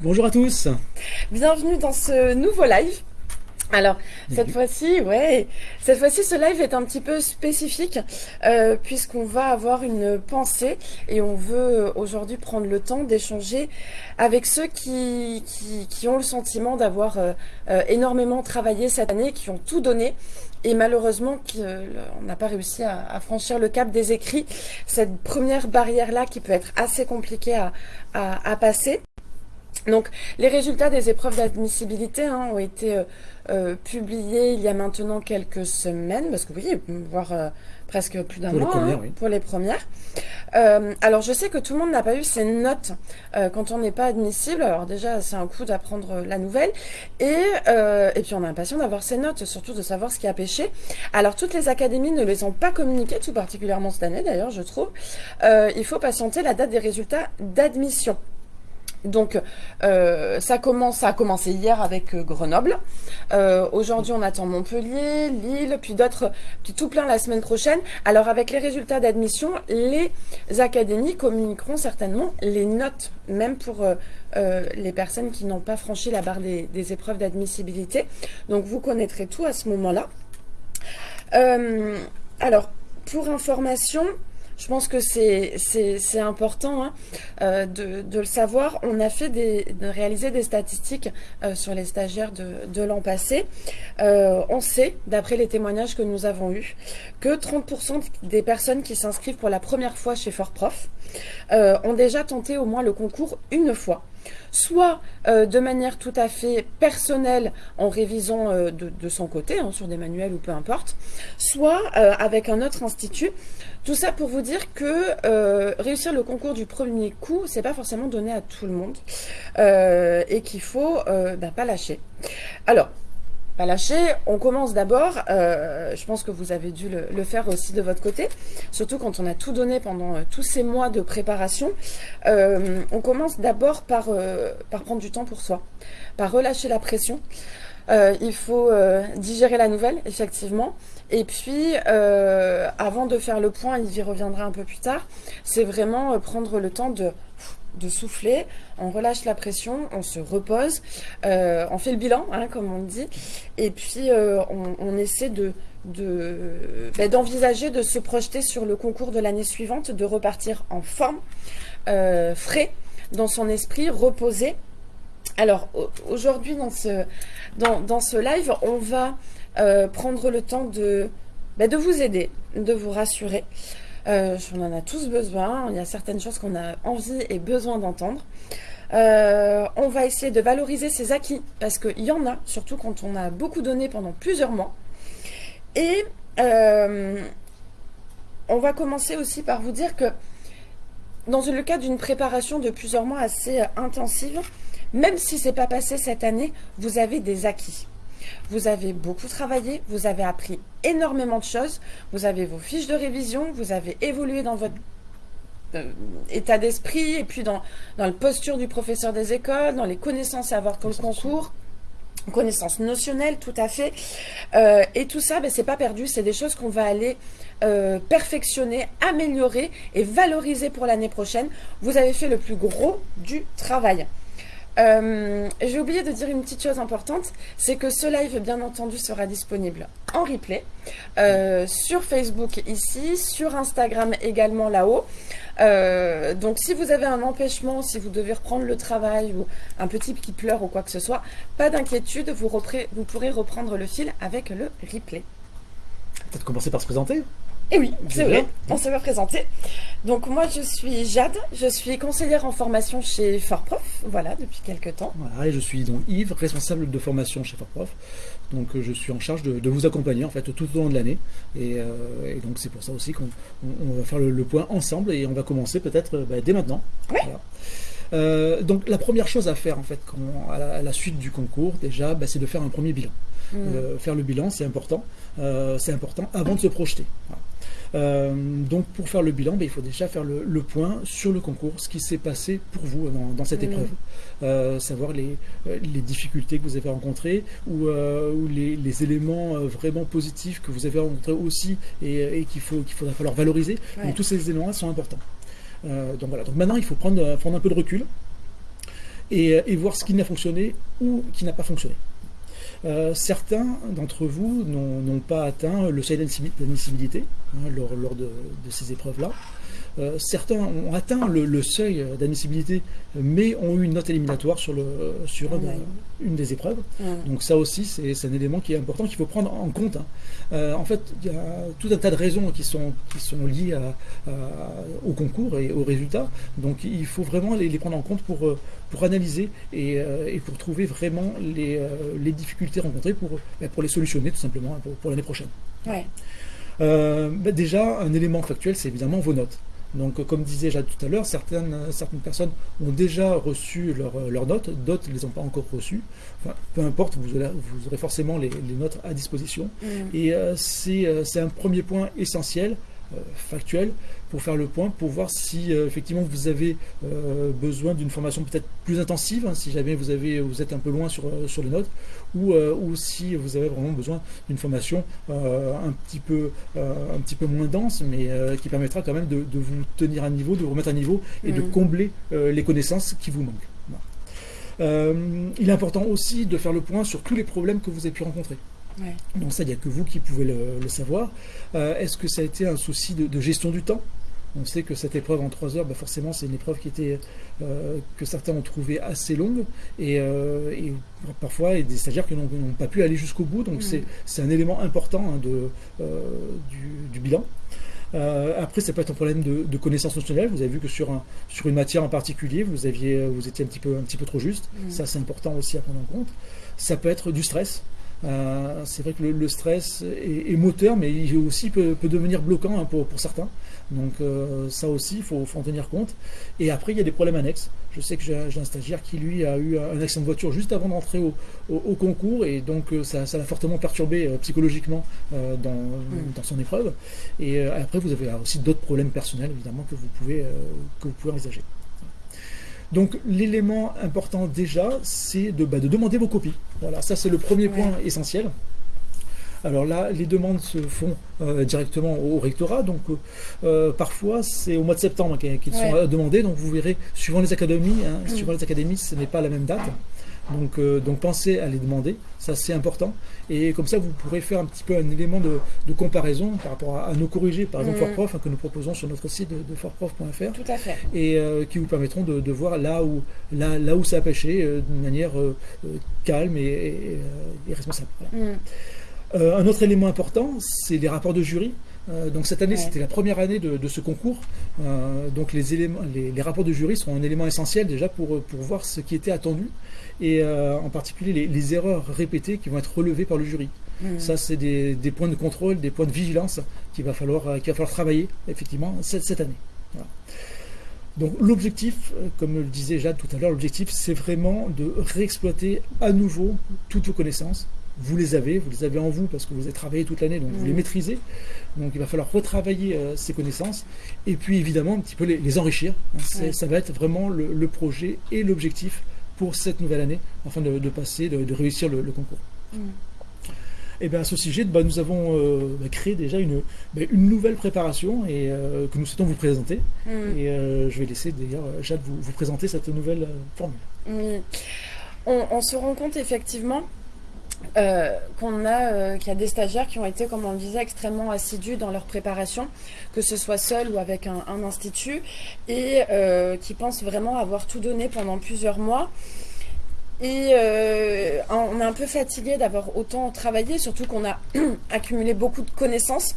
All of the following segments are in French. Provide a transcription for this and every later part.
Bonjour à tous. Bienvenue dans ce nouveau live. Alors cette fois-ci, ouais, cette fois-ci, ce live est un petit peu spécifique euh, puisqu'on va avoir une pensée et on veut aujourd'hui prendre le temps d'échanger avec ceux qui, qui, ont le sentiment d'avoir euh, euh, énormément travaillé cette année, qui ont tout donné et malheureusement on n'a pas réussi à, franchir le cap des écrits, cette première barrière-là qui peut être assez compliquée à, à passer. Donc les résultats des épreuves d'admissibilité hein, ont été euh, euh, publiés il y a maintenant quelques semaines, parce que oui, voire euh, presque plus d'un mois hein, pour les premières. alors je sais que tout le monde n'a pas eu ses notes quand on n'est pas admissible, alors déjà c'est un coup d'apprendre la nouvelle, et, et puis on est impatient d'avoir ses notes, surtout de savoir ce qui a pêché. Alors toutes les académies ne les ont pas communiquées, tout particulièrement cette année d'ailleurs je trouve. il faut patienter la date des résultats d'admission. Donc, euh, ça commence, ça a commencé hier avec euh, Grenoble. Euh, aujourd'hui, on attend Montpellier, Lille, puis d'autres, puis tout plein la semaine prochaine. Alors, avec les résultats d'admission, les académies communiqueront certainement les notes, même pour les personnes qui n'ont pas franchi la barre des, des épreuves d'admissibilité. Donc, vous connaîtrez tout à ce moment-là. alors, pour information, je pense que c'est important hein, euh, de, le savoir. On a fait des, de réaliser des statistiques euh, sur les stagiaires de, l'an passé. Euh, on sait, d'après les témoignages que nous avons eus, que 30% des personnes qui s'inscrivent pour la première fois chez Fort Prof ont déjà tenté au moins le concours une fois soit euh, de manière tout à fait personnelle en révisant euh, de, son côté, hein, sur des manuels ou peu importe, soit euh, avec un autre institut. Tout ça pour vous dire que réussir le concours du premier coup, c'est pas forcément donné à tout le monde et qu'il faut bah, pas lâcher. Alors, pas lâcher. On commence d'abord, euh, je pense que vous avez dû le, faire aussi de votre côté, surtout quand on a tout donné pendant euh, tous ces mois de préparation. Euh, on commence d'abord par, par prendre du temps pour soi, par relâcher la pression. il faut digérer la nouvelle, effectivement. Et puis, avant de faire le point, il y reviendra un peu plus tard, c'est vraiment prendre le temps de de souffler, on relâche la pression, on se repose, euh, on fait le bilan, hein, comme on dit, et puis euh, on, essaie de ben, d'envisager de, se projeter sur le concours de l'année suivante, de repartir en forme, euh, frais, dans son esprit, reposé. Alors aujourd'hui dans ce, live, on va prendre le temps ben, de vous aider, de vous rassurer. Euh, on en a tous besoin. Il y a certaines choses qu'on a envie et besoin d'entendre. Euh, on va essayer de valoriser ses acquis parce qu'il y en a, surtout quand on a beaucoup donné pendant plusieurs mois. Et euh, on va commencer aussi par vous dire que dans le cas d'une préparation de plusieurs mois assez intensive, même si ce n'est pas passé cette année, vous avez des acquis. Vous avez beaucoup travaillé, vous avez appris énormément de choses, vous avez vos fiches de révision, vous avez évolué dans votre euh, état d'esprit et puis dans, dans le posture du professeur des écoles, dans les connaissances à avoir pour le concours connaissances notionnelles, tout à fait. Euh, et tout ça, ben, c'est pas perdu, c'est des choses qu'on va aller euh, perfectionner, améliorer et valoriser pour l'année prochaine. Vous avez fait le plus gros du travail. Euh, j'ai oublié de dire une petite chose importante, c'est que ce live, bien entendu, sera disponible en replay euh, sur Facebook ici, sur Instagram également là-haut. Euh, donc si vous avez un empêchement, si vous devez reprendre le travail ou un petit qui pleure ou quoi que ce soit, pas d'inquiétude, vous, vous pourrez reprendre le fil avec le replay. Peut-être commencer par se présenter et eh oui, c'est vrai, on s'est pas présenté. Donc moi je suis Jade, je suis conseillère en formation chez Fortprof, voilà, depuis quelques temps. Voilà, et je suis donc Yves, responsable de formation chez Fortprof. Donc euh, je suis en charge de, vous accompagner en fait tout au long de l'année. Et, euh, donc c'est pour ça aussi qu'on va faire le, point ensemble et on va commencer peut-être euh, bah, dès maintenant. donc la première chose à faire en fait à, la, suite du concours déjà, bah, c'est de faire un premier bilan. Mm. faire le bilan, c'est important. c'est important avant de se projeter. Euh, donc pour faire le bilan, ben, il faut déjà faire le, point sur le concours, ce qui s'est passé pour vous dans, cette épreuve. Euh, savoir les, euh, les, difficultés que vous avez rencontrées ou, ou les, éléments vraiment positifs que vous avez rencontrés aussi et, qu'il faut, qu'il faudra falloir valoriser. Donc tous ces éléments-là sont importants. donc voilà, donc maintenant il faut prendre, prendre un peu de recul et, voir ce qui n'a fonctionné ou qui n'a pas fonctionné. Certains d'entre vous n'ont pas atteint le seuil d'admissibilité hein, lors, de, ces épreuves-là. Euh, certains ont atteint le, seuil d'admissibilité, mais ont eu une note éliminatoire sur, le, sur une, des épreuves. Donc ça aussi, c'est un élément qui est important, qu'il faut prendre en compte. Hein. Euh, en fait, il y a tout un tas de raisons qui sont, qui sont liées au concours et aux résultats. Donc il faut vraiment les, prendre en compte pour, pour analyser et, euh, pour trouver vraiment les, les difficultés rencontrées pour, ben, pour les solutionner tout simplement hein, pour, l'année prochaine. Ben, déjà, un élément factuel, c'est évidemment vos notes. Donc, comme disais déjà tout à l'heure, certaines, certaines personnes ont déjà reçu leurs notes, d'autres ne les ont pas encore reçues. peu importe, vous aurez, vous aurez forcément les, notes à disposition. Mm. Et euh, euh, c'est un premier point essentiel euh, factuel pour faire le point, pour voir si euh, effectivement vous avez euh, besoin d'une formation peut-être plus intensive, hein, si jamais vous, avez, vous êtes un peu loin sur, sur les notes, ou, ou si vous avez vraiment besoin d'une formation un, petit peu, un petit peu moins dense, mais qui permettra quand même de, vous tenir à niveau, de vous remettre à niveau et de mm. combler les connaissances qui vous manquent. il est important aussi de faire le point sur tous les problèmes que vous avez pu rencontrer. Donc ça, il n'y a que vous qui pouvez le, savoir. Euh, est-ce que ça a été un souci de, gestion du temps? On sait que cette épreuve en trois heures, bah, forcément, c'est une épreuve qui était, euh, que certains ont trouvé assez longue et, euh, parfois il y a des stagiaires qui n'ont pas pu aller jusqu'au bout. Donc mm. c'est un élément important hein, de, du, bilan. après, ça peut être un problème de, de connaissance notionnelle. Vous avez vu que sur, un, sur une matière en particulier, vous, aviez, vous étiez un petit peu, un petit peu trop juste. Mm. Ça, c'est important aussi à prendre en compte. Ça peut être du stress. Euh, c'est vrai que le, stress est, moteur, mais il aussi peut, devenir bloquant hein, pour, certains. Donc euh, ça aussi, il faut, en tenir compte. Et après, il y a des problèmes annexes. Je sais que j'ai un stagiaire qui, lui, a eu un accident de voiture juste avant d'entrer au, concours, et donc euh, ça l'a fortement perturbé psychologiquement dans, mm. dans, son épreuve. Et après, vous avez aussi d'autres problèmes personnels, évidemment, que vous pouvez, que vous pouvez envisager. Donc l'élément important déjà, c'est de, bah, de, demander vos copies. Voilà, ça c'est le premier point essentiel. Alors là, les demandes se font euh, directement au rectorat, donc euh, euh, parfois c'est au mois de septembre qu'ils sont demandés, donc vous verrez, suivant les académies, hein, mm. suivant les académies, ce n'est pas la même date. Donc, euh, donc pensez à les demander, ça c'est important. Et comme ça, vous pourrez faire un petit peu un élément de, comparaison par rapport à, nos corrigés, par exemple mmh. Fortprof, hein, que nous proposons sur notre site de, de fortprof.fr. Tout à fait. Et euh, qui vous permettront de, voir là où, là, là où ça a pêché euh, d'une manière calme et, responsable. Mmh. Un autre élément important, c'est les rapports de jury. donc cette année, c'était la première année de, ce concours. donc les, éléments, les, rapports de jury sont un élément essentiel déjà pour, pour voir ce qui était attendu et euh, en particulier les, erreurs répétées qui vont être relevées par le jury. Mmh. Ça, c'est des, points de contrôle, des points de vigilance qu'il va falloir, euh, qu'il va falloir travailler effectivement cette, cette année. Donc l'objectif, euh, comme le disait Jade tout à l'heure, l'objectif c'est vraiment de réexploiter à nouveau toutes vos connaissances. Vous les avez, vous les avez en vous parce que vous avez travaillé toute l'année, donc vous les mmh. maîtrisez. Donc il va falloir retravailler ces connaissances et puis évidemment un petit peu les, enrichir. Ça va être vraiment le projet et l'objectif pour cette nouvelle année, afin de, passer, de, réussir le, concours. Mm. Et bien à ce sujet, bah, nous avons euh, bah, créé déjà une, bah, une nouvelle préparation et, euh, que nous souhaitons vous présenter. Et euh, je vais laisser d'ailleurs Jade vous, vous, présenter cette nouvelle formule. On, se rend compte effectivement euh, qu'on a, euh, qu'il y a des stagiaires qui ont été, comme on le disait, extrêmement assidus dans leur préparation, que ce soit seul ou avec un, institut, et euh, qui pensent vraiment avoir tout donné pendant plusieurs mois. Et on est un peu fatigué d'avoir autant travaillé, surtout qu'on a accumulé beaucoup de connaissances,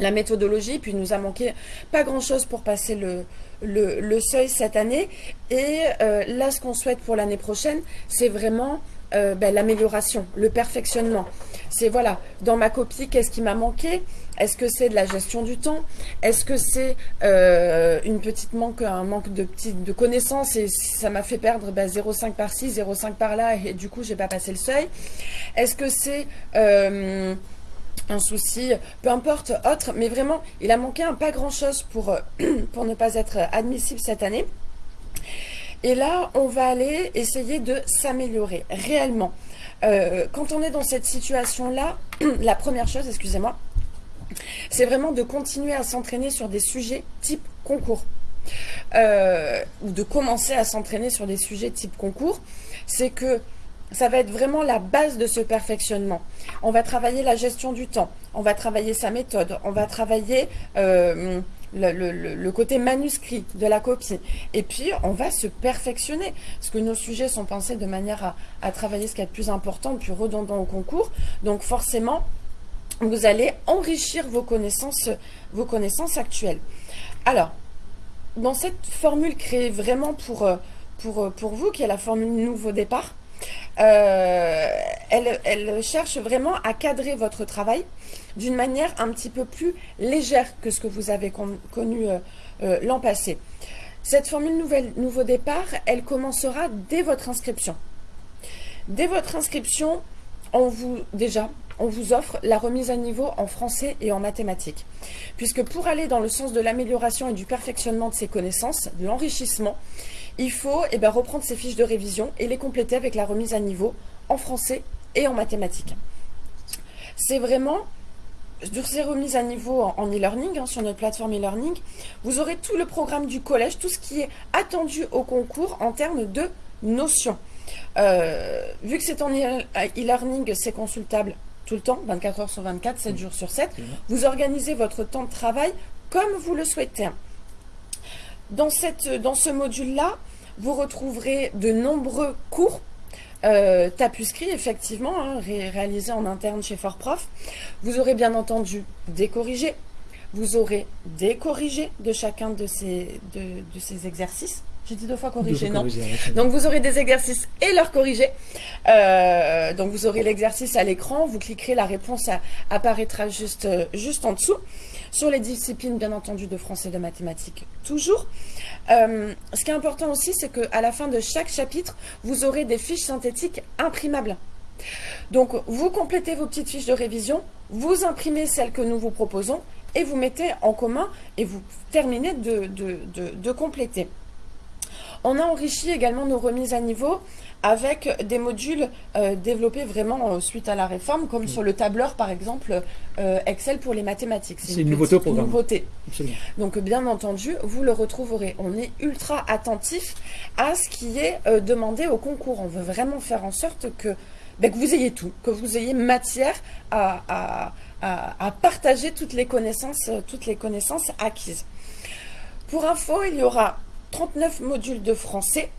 la méthodologie, puis il nous a manqué pas grand-chose pour passer le, le, seuil cette année. Et là, ce qu'on souhaite pour l'année prochaine, c'est vraiment euh, ben, l'amélioration, le perfectionnement. C'est voilà, dans ma copie, qu'est-ce qui m'a manqué? Est-ce que c'est de la gestion du temps? Est-ce que c'est euh, une petite manque, un manque de petites de connaissances et ça m'a fait perdre ben, 0,5 par ci, 0,5 par là et du coup j'ai pas passé le seuil? Est-ce que c'est euh, un souci, peu importe, autre, mais vraiment, il a manqué un pas grand-chose pour, pour ne pas être admissible cette année. Et là, on va aller essayer de s'améliorer réellement. Euh, quand on est dans cette situation-là, la première chose, excusez-moi, c'est vraiment de continuer à s'entraîner sur des sujets type concours. ou de commencer à s'entraîner sur des sujets type concours, c'est que ça va être vraiment la base de ce perfectionnement. On va travailler la gestion du temps, on va travailler sa méthode, on va travailler euh, le, côté manuscrit de la copie. Et puis, on va se perfectionner. Parce que nos sujets sont pensés de manière à, travailler ce qui est le plus important, le plus redondant au concours. Donc, forcément, vous allez enrichir vos connaissances, vos connaissances actuelles. Alors, dans cette formule créée vraiment pour, euh, pour, pour vous, qui est la formule nouveau départ, euh, elle, cherche vraiment à cadrer votre travail d'une manière un petit peu plus légère que ce que vous avez connu euh, euh, l'an passé. Cette formule nouvelle, nouveau départ, elle commencera dès votre inscription. Dès votre inscription, on vous, déjà, on vous offre la remise à niveau en français et en mathématiques. Puisque pour aller dans le sens de l'amélioration et du perfectionnement de ces connaissances, de l'enrichissement, il faut eh ben, reprendre ces fiches de révision et les compléter avec la remise à niveau en français et en mathématiques. C'est vraiment sur ces remises à niveau en e-learning, hein, sur notre plateforme e-learning, vous aurez tout le programme du collège, tout ce qui est attendu au concours en termes de notions. Euh, vu que c'est en e-learning, c'est consultable tout le temps, 24 heures sur 24, 7 jours sur 7. Vous organisez votre temps de travail comme vous le souhaitez. Dans, cette, dans ce module-là, vous retrouverez de nombreux cours euh, tapuscrits, effectivement, hein, réalisés en interne chez Fortprof. Vous aurez bien entendu des. Vous aurez des corrigés de chacun de ces exercices. J'ai dit deux fois corriger, non Donc vous aurez des exercices et leurs corrigés. Euh, donc vous aurez l'exercice à l'écran, vous cliquerez, la réponse apparaîtra juste, euh, juste en dessous. Sur les disciplines, bien entendu, de français et de mathématiques, toujours. Euh, ce qui est important aussi, c'est qu'à la fin de chaque chapitre, vous aurez des fiches synthétiques imprimables. Donc, vous complétez vos petites fiches de révision, vous imprimez celles que nous vous proposons et vous mettez en commun et vous terminez de, de compléter. On a enrichi également nos remises à niveau avec des modules euh, développés vraiment euh, suite à la réforme, comme sur le tableur par exemple euh, Excel pour les mathématiques. C'est une, nouveauté au programme. Nouveauté. Donc bien entendu, vous le retrouverez. On est ultra attentif à ce qui est demandé au concours. On veut vraiment faire en sorte que, ben, que vous ayez tout, que vous ayez matière à, à partager toutes les connaissances, toutes les connaissances acquises. Pour info, il y aura 39 modules de français,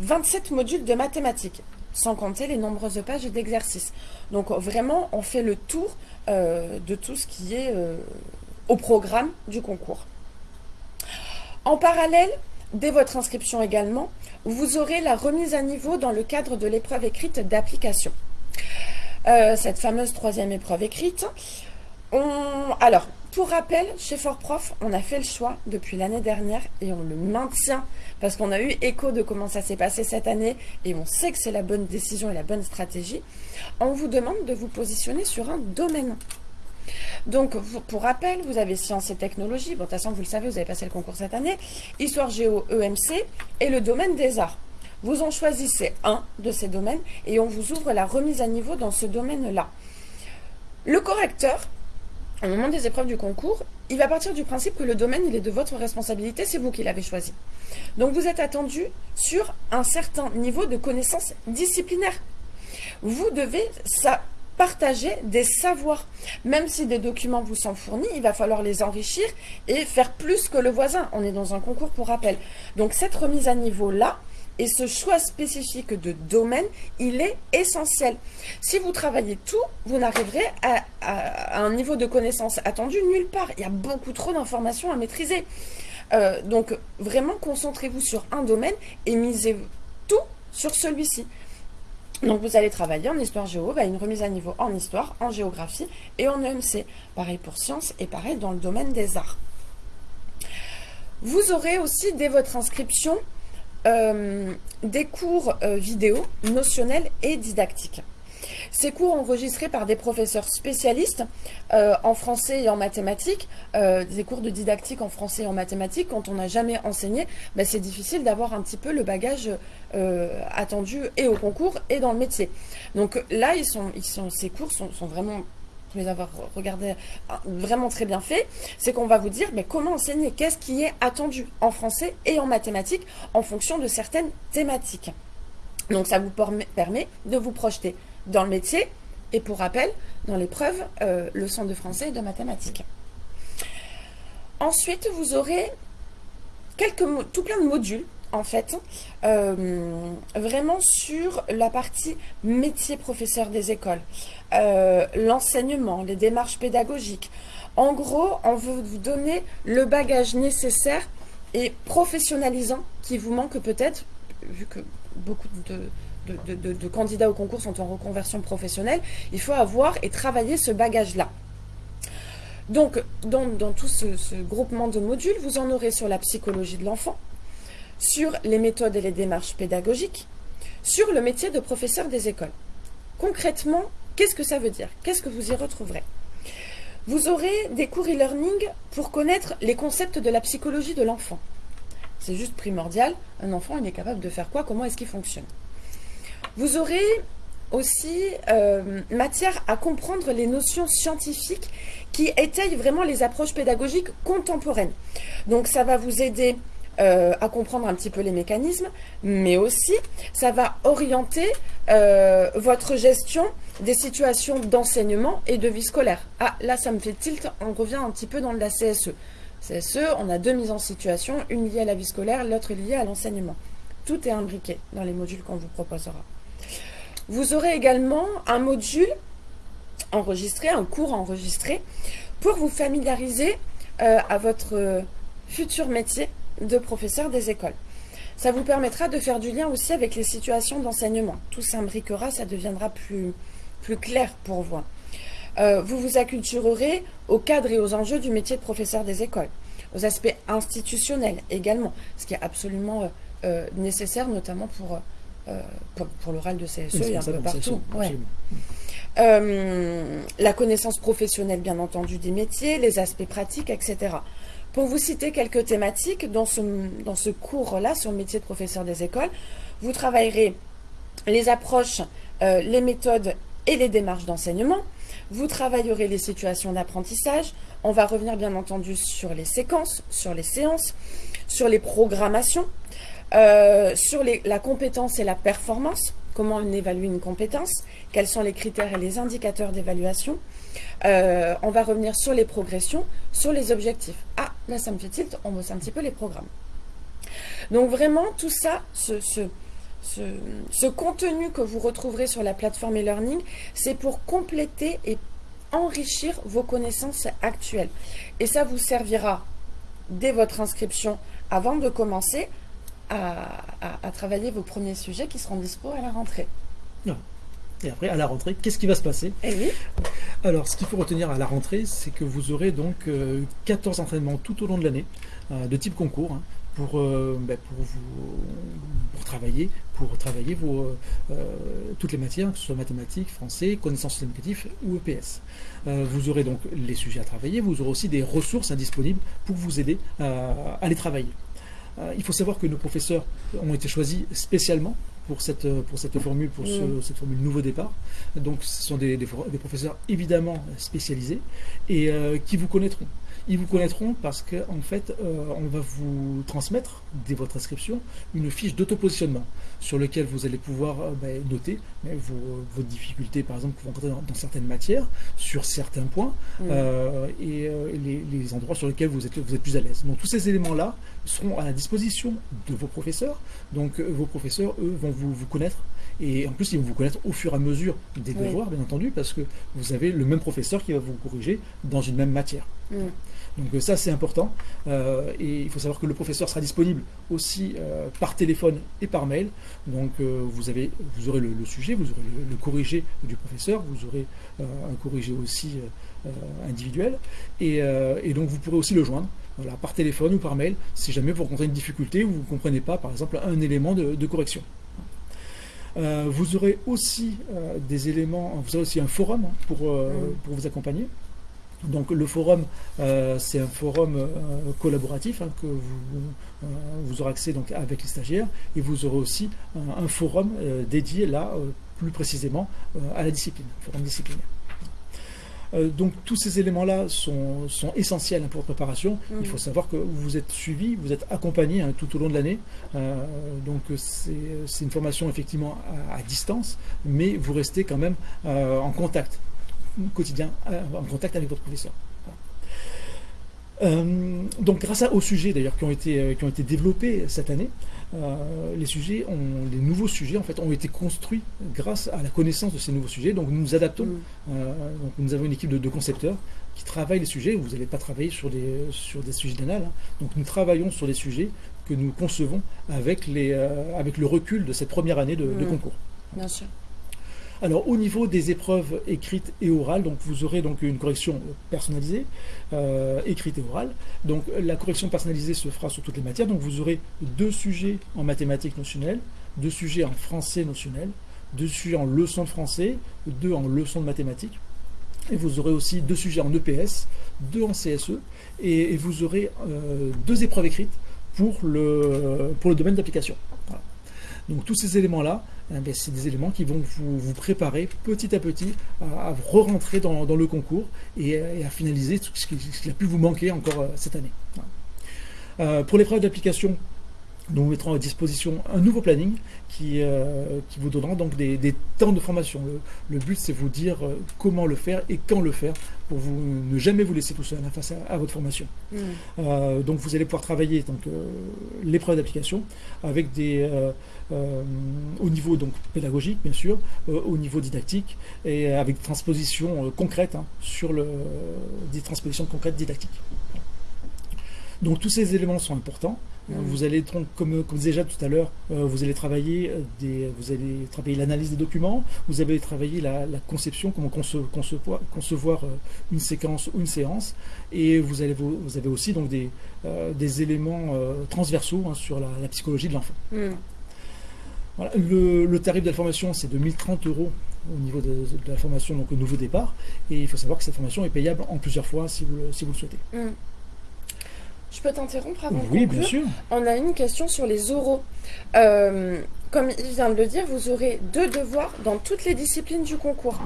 27 modules de mathématiques, sans compter les nombreuses pages d'exercices. Donc vraiment, on fait le tour euh, de tout ce qui est euh, au programme du concours. En parallèle, dès votre inscription également, vous aurez la remise à niveau dans le cadre de l'épreuve écrite d'application. Euh, cette fameuse troisième épreuve écrite. Alors, pour rappel, chez Fortprof, on a fait le choix depuis l'année dernière et on le maintient parce qu'on a eu écho de comment ça s'est passé cette année et on sait que c'est la bonne décision et la bonne stratégie. On vous demande de vous positionner sur un domaine. Donc, pour rappel, vous avez sciences et technologies. Bon, de toute façon, vous le savez, vous avez passé le concours cette année. Histoire géo EMC et le domaine des arts. Vous en choisissez un de ces domaines et on vous ouvre la remise à niveau dans ce domaine-là. Le correcteur, au moment des épreuves du concours, il va partir du principe que le domaine, est de votre responsabilité, c'est vous qui l'avez choisi. Donc vous êtes attendu sur un certain niveau de connaissances disciplinaires. Vous devez partager des savoirs. Même si des documents vous sont fournis, il va falloir les enrichir et faire plus que le voisin. On est dans un concours pour rappel. Donc cette remise à niveau-là, et ce choix spécifique de domaine, il est essentiel. Si vous travaillez tout, vous n'arriverez à, un niveau de connaissance attendu nulle part. Il y a beaucoup trop d'informations à maîtriser. Euh, donc, vraiment, concentrez-vous sur un domaine et misez tout sur celui-ci. Donc, vous allez travailler en histoire géo, bah, une remise à niveau en histoire, en géographie et en EMC. Pareil pour sciences et pareil dans le domaine des arts. Vous aurez aussi, dès votre inscription, euh, des cours euh, vidéo notionnels et didactiques. Ces cours enregistrés par des professeurs spécialistes euh, en français et en mathématiques, des cours de didactique en français et en mathématiques, quand on n'a jamais enseigné, ben, c'est difficile d'avoir un petit peu le bagage attendu et au concours et dans le métier. Donc là, ces cours sont vraiment les avoir regardés vraiment très bien fait, c'est qu'on va vous dire mais comment enseigner, qu'est-ce qui est attendu en français et en mathématiques en fonction de certaines thématiques. Donc ça vous permet de vous projeter dans le métier et pour rappel, dans l'épreuve, euh, leçon de français et de mathématiques. Ensuite, vous aurez quelques, tout plein de modules en fait, euh, vraiment sur la partie métier professeur des écoles, euh, l'enseignement, les démarches pédagogiques. En gros, on veut vous donner le bagage nécessaire et professionnalisant qui vous manque peut-être, vu que beaucoup de, candidats au concours sont en reconversion professionnelle, il faut avoir et travailler ce bagage-là. Donc, dans, tout ce groupement de modules, vous en aurez sur la psychologie de l'enfant, sur les méthodes et les démarches pédagogiques, sur le métier de professeur des écoles. Concrètement, qu'est-ce que ça veut dire? Qu'est-ce que vous y retrouverez? Vous aurez des cours e-learning pour connaître les concepts de la psychologie de l'enfant. C'est juste primordial. Un enfant, il est capable de faire quoi Comment est-ce qu'il fonctionne? Vous aurez aussi euh, matière à comprendre les notions scientifiques qui étayent vraiment les approches pédagogiques contemporaines. Donc ça va vous aider euh, à comprendre un petit peu les mécanismes, mais aussi ça va orienter euh, votre gestion des situations d'enseignement et de vie scolaire. Ah, là, ça me fait tilt, on revient un petit peu dans la CSE. CSE, on a deux mises en situation, une liée à la vie scolaire, l'autre liée à l'enseignement. Tout est imbriqué dans les modules qu'on vous proposera. Vous aurez également un module enregistré, un cours enregistré, pour vous familiariser euh, à votre futur métier de professeurs des écoles. Ça vous permettra de faire du lien aussi avec les situations d'enseignement. Tout s'imbriquera, ça deviendra plus, plus clair pour vous. Euh, vous vous acculturerez au cadre et aux enjeux du métier de professeur des écoles, aux aspects institutionnels également, ce qui est absolument euh, euh, nécessaire, notamment pour, pour, l'oral de CSE et un peu partout. la connaissance professionnelle, bien entendu, des métiers, les aspects pratiques, etc. Pour vous citer quelques thématiques, dans ce, cours-là sur le métier de professeur des écoles, vous travaillerez les approches, euh, les méthodes et les démarches d'enseignement. Vous travaillerez les situations d'apprentissage. On va revenir bien entendu sur les séquences, sur les séances, sur les programmations, euh, sur la compétence et la performance. Comment on évalue une compétence Quels sont les critères et les indicateurs d'évaluation euh, On va revenir sur les progressions, sur les objectifs. Ah, là ça me fait tilt, on bosse un petit peu les programmes. Donc vraiment, tout ça, ce, ce, contenu que vous retrouverez sur la plateforme e-learning, c'est pour compléter et enrichir vos connaissances actuelles. Et ça vous servira dès votre inscription, avant de commencer, à, travailler vos premiers sujets qui seront dispo à la rentrée. Et après, à la rentrée, qu'est-ce qui va se passer? Eh oui. Alors, ce qu'il faut retenir à la rentrée, c'est que vous aurez donc 14 euh, entraînements tout au long de l'année, euh, de type concours, hein, pour, euh, ben, pour, vous, pour travailler, pour travailler vos, toutes les matières, que ce soit mathématiques, français, connaissances éducatives ou EPS. vous aurez donc les sujets à travailler, vous aurez aussi des ressources indisponibles pour vous aider à les travailler. Euh, il faut savoir que nos professeurs ont été choisis spécialement pour cette, pour cette formule, pour mm. cette formule nouveau départ. Donc ce sont des, des, professeurs évidemment spécialisés et euh, qui vous connaîtront. Ils vous connaîtront parce qu'en en fait, euh, on va vous transmettre, dès votre inscription, une fiche d'autopositionnement sur laquelle vous allez pouvoir euh, ben, noter vos, vos, difficultés, par exemple, que vous rencontrez dans, certaines matières, sur certains points, mmh. euh, et les, endroits sur lesquels vous êtes, vous êtes plus à l'aise. Donc tous ces éléments-là seront à la disposition de vos professeurs. Donc vos professeurs, eux, vont vous, vous connaître et en plus, ils vont vous connaître au fur et à mesure des devoirs, bien entendu, parce que vous avez le même professeur qui va vous corriger dans une même matière. Donc euh, ça c'est important euh, et il faut savoir que le professeur sera disponible aussi euh, par téléphone et par mail. Donc vous, avez, vous aurez le, sujet, vous aurez le, corrigé du professeur, vous aurez un corrigé aussi individuel et, donc vous pourrez aussi le joindre par téléphone ou par mail si jamais vous rencontrez une difficulté ou vous ne comprenez pas par exemple un élément de, correction. Vous aurez aussi des éléments, vous aurez aussi un forum hein, pour, pour vous accompagner. Donc le forum, euh, c'est un forum euh, collaboratif hein, que vous, euh, vous, aurez accès donc, avec les stagiaires et vous aurez aussi un forum dédié là plus précisément à la discipline, forum disciplinaire. Euh, donc tous ces éléments-là sont, sont, essentiels pour votre préparation. Il faut savoir que vous êtes suivi, vous êtes accompagné hein, tout au long de l'année. Euh, donc c'est une formation effectivement à, à distance, mais vous restez quand même euh, en contact quotidien, en contact avec votre professeur. Euh, donc grâce à- aux sujets d'ailleurs qui ont été euh, qui ont été développés cette année, euh, les sujets ont les nouveaux sujets en fait ont été construits grâce à la connaissance de ces nouveaux sujets. Donc nous nous adaptons. Mm. Euh, donc nous avons une équipe de, de concepteurs qui travaillent les sujets. Vous n'allez pas travailler sur des sur des sujets d'anal. hein. Donc nous travaillons sur des sujets que nous concevons avec les euh, avec le recul de cette première année de, de Mm. concours. Bien sûr. Alors au niveau des épreuves écrites et orales, vous aurez donc une correction personnalisée, euh, écrite et orale. Donc la correction personnalisée se fera sur toutes les matières. Donc vous aurez deux sujets en mathématiques notionnelles, deux sujets en français notionnel, deux sujets en leçon de français, deux en leçon de mathématiques. Et vous aurez aussi deux sujets en EPS, deux en CSE, et, vous aurez euh, deux épreuves écrites pour le, pour le domaine d'application. Donc tous ces éléments-là, eh c'est des éléments qui vont vous, vous préparer petit à petit à, re-rentrer dans, le concours et, à finaliser tout ce qui, a pu vous manquer encore euh, cette année. Euh, pour l'épreuve d'application, nous mettrons à disposition un nouveau planning qui, euh, vous donnera donc des, des temps de formation. Le, le but, c'est vous dire euh, comment le faire et quand le faire pour vous ne jamais vous laisser tout seul hein, face à, à votre formation. Mm. Euh, donc vous allez pouvoir travailler donc euh, l'épreuve d'application avec des euh, au niveau donc pédagogique bien sûr, au niveau didactique et avec des transpositions concrètes hein, sur le des transpositions concrètes didactiques. Donc tous ces éléments sont importants. Euh. Vous allez donc, comme, comme déjà tout à l'heure, euh, vous allez travailler euh, des, vous allez travailler l'analyse des documents, vous allez travailler la, la conception, comment conce- concevoir, concevoir une séquence ou une séance, et vous allez vous, avez aussi donc des, des éléments transversaux hein, sur la, la psychologie de l'enfant. Mm. Voilà. Le, le tarif de la formation, c'est de 1030 euros au niveau de, de la formation, donc au nouveau départ. Et il faut savoir que cette formation est payable en plusieurs fois si vous le, si vous le souhaitez. Mm. Je peux t'interrompre avant Oui, bien sûr. On a une question sur les oraux. Euh, comme il vient de le dire, vous aurez deux devoirs dans toutes les disciplines du concours.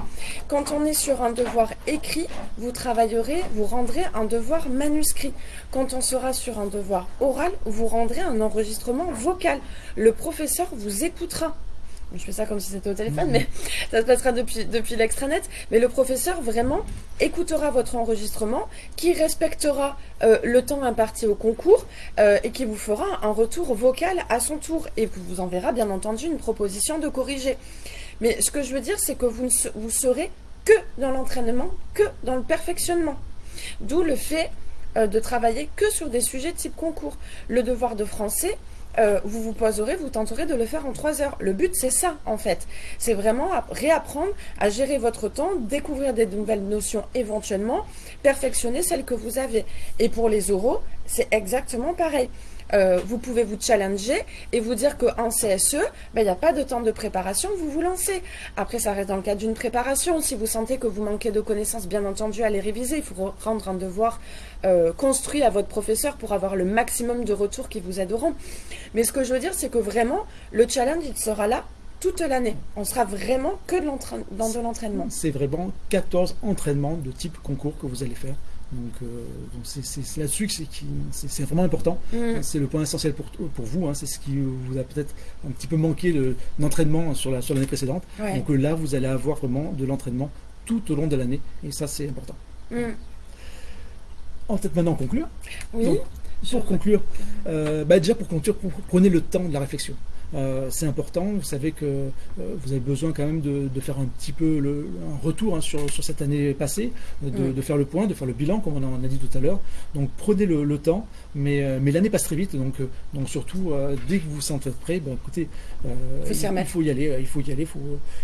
Quand on est sur un devoir écrit, vous travaillerez, vous rendrez un devoir manuscrit. Quand on sera sur un devoir oral, vous rendrez un enregistrement vocal. Le professeur vous écoutera. Je fais ça comme si c'était au téléphone, mais ça se passera depuis, depuis l'extranet. Mais le professeur vraiment écoutera votre enregistrement, qui respectera euh, le temps imparti au concours euh, et qui vous fera un retour vocal à son tour et vous enverra bien entendu une proposition de corriger. Mais ce que je veux dire, c'est que vous ne serez que dans l'entraînement, que dans le perfectionnement. D'où le fait euh, de travailler que sur des sujets type concours. Le devoir de français, euh, vous vous poserez, vous tenterez de le faire en trois heures. Le but, c'est ça, en fait. C'est vraiment réapprendre à gérer votre temps, découvrir des nouvelles notions éventuellement, perfectionner celles que vous avez. Et pour les oraux, c'est exactement pareil. Euh, vous pouvez vous challenger et vous dire qu'en CSE, ben, il n'y a pas de temps de préparation, vous vous lancez. Après, ça reste dans le cadre d'une préparation. Si vous sentez que vous manquez de connaissances, bien entendu, allez réviser. Il faut rendre un devoir euh, construit à votre professeur pour avoir le maximum de retours qui vous aideront. Mais ce que je veux dire, c'est que vraiment, le challenge, il sera là toute l'année. On sera vraiment que dans de l'entraînement. C'est vraiment 14 entraînements de type concours que vous allez faire. Donc, euh, c'est, là-dessus que c'est, vraiment important. Mm. C'est le point essentiel pour, pour vous. hein. C'est ce qui vous a peut-être un petit peu manqué de- d'entraînement sur, la, sur l'année précédente. Ouais. Donc euh, là, vous allez avoir vraiment de l'entraînement tout au long de l'année. Et ça, c'est important. Mm. En peut-être maintenant conclure. Oui. Donc, Je Pour conclure, euh, bah déjà pour conclure, prenez le temps de la réflexion. Euh, c'est important, vous savez que euh, vous avez besoin quand même de, de faire un petit peu le, un retour hein, sur, sur cette année passée, de, de faire le point, de faire le bilan comme on en a dit tout à l'heure. Donc prenez le, le temps, mais, euh, mais l'année passe très vite, donc, donc surtout dès que vous vous sentez prêt, ben, écoutez, Faut il, faut y aller, il faut y aller, il faut,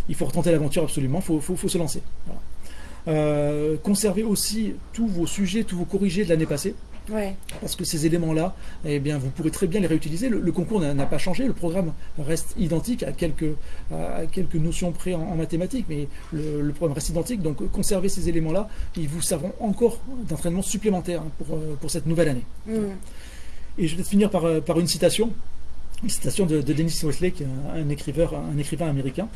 il faut retenter l'aventure absolument, il faut, faut, faut se lancer. Voilà. Conservez aussi tous vos sujets, tous vos corrigés de l'année passée Ouais. parce que ces éléments-là, eh bien, vous pourrez très bien les réutiliser. Le, le concours n'a pas changé, le programme reste identique à quelques, à quelques notions près en, en mathématiques, mais le, le programme reste identique. Donc, conservez ces éléments-là, ils vous serviront encore d'entraînement supplémentaire hein, pour, euh, pour cette nouvelle année. Mm. Et je vais finir par, euh, par une citation, une citation de, de Dennis est un, écrivain, un écrivain américain.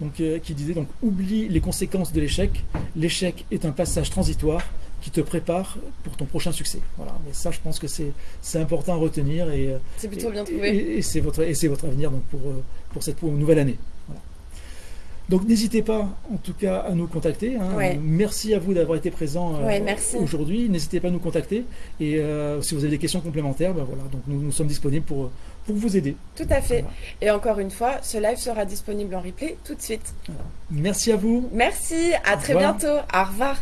donc, qui disait donc oublie les conséquences de l'échec. L'échec est un passage transitoire qui te prépare pour ton prochain succès. Voilà. Mais ça, je pense que c'est important à retenir et c'est plutôt bien trouvé. Et, c'est votre et c'est votre avenir donc pour pour cette nouvelle année. Donc n'hésitez pas en tout cas à nous contacter. Hein. Merci à vous d'avoir été présent euh, aujourd'hui. N'hésitez pas à nous contacter. Et euh, si vous avez des questions complémentaires, ben voilà, donc nous, nous, sommes disponibles pour, pour vous aider. Tout à fait. Et encore une fois, ce live sera disponible en replay tout de suite. Merci à vous. Merci, à très bientôt. Au revoir.